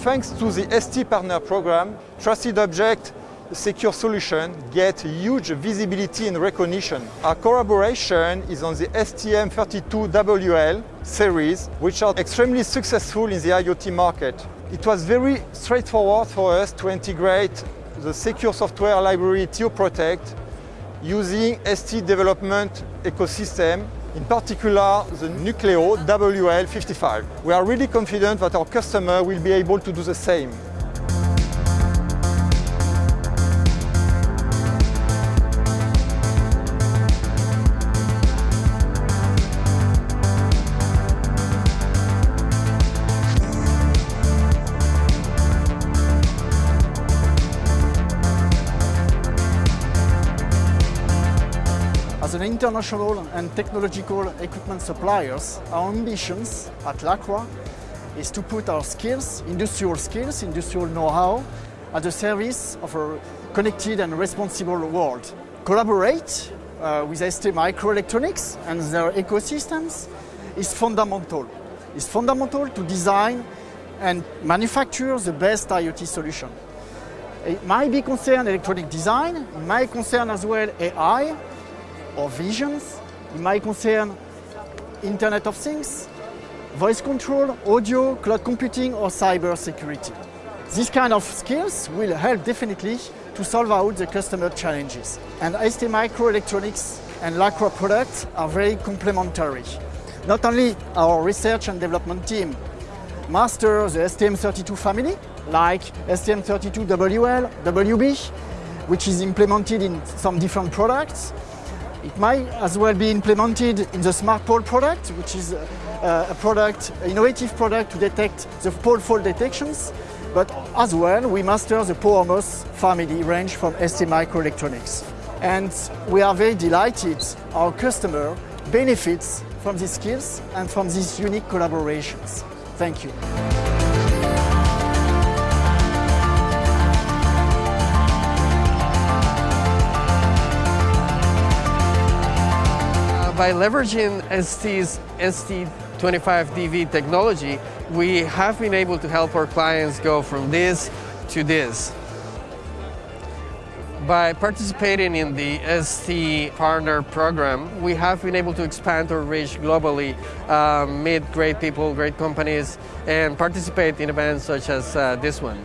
Thanks to the ST Partner Program, Trusted Object Secure Solution get huge visibility and recognition. Our collaboration is on the STM32WL series, which are extremely successful in the IoT market. It was very straightforward for us to integrate the secure software library TOProtect using ST development ecosystem in particular the Nucleo WL55. We are really confident that our customer will be able to do the same. As an international and technological equipment suppliers, our ambitions at Lacroix is to put our skills, industrial skills, industrial know-how, at the service of a connected and responsible world. Collaborate uh, with ST Microelectronics and their ecosystems is fundamental. It's fundamental to design and manufacture the best IoT solution. It might be concerned electronic design, it might concern as well AI, or visions. It might concern Internet of Things, voice control, audio, cloud computing or cyber security. These kind of skills will help definitely to solve out the customer challenges. And ST Microelectronics and Lacroix products are very complementary. Not only our research and development team master the STM32 family, like STM32WL, WB, which is implemented in some different products, it might as well be implemented in the Smart Pole product, which is a, a product, an innovative product to detect the pole fault detections. But as well, we master the PowerMOS family range from ST Microelectronics. And we are very delighted our customer benefits from these skills and from these unique collaborations. Thank you. By leveraging ST's ST25DV technology, we have been able to help our clients go from this to this. By participating in the ST Partner Program, we have been able to expand our reach globally, uh, meet great people, great companies, and participate in events such as uh, this one.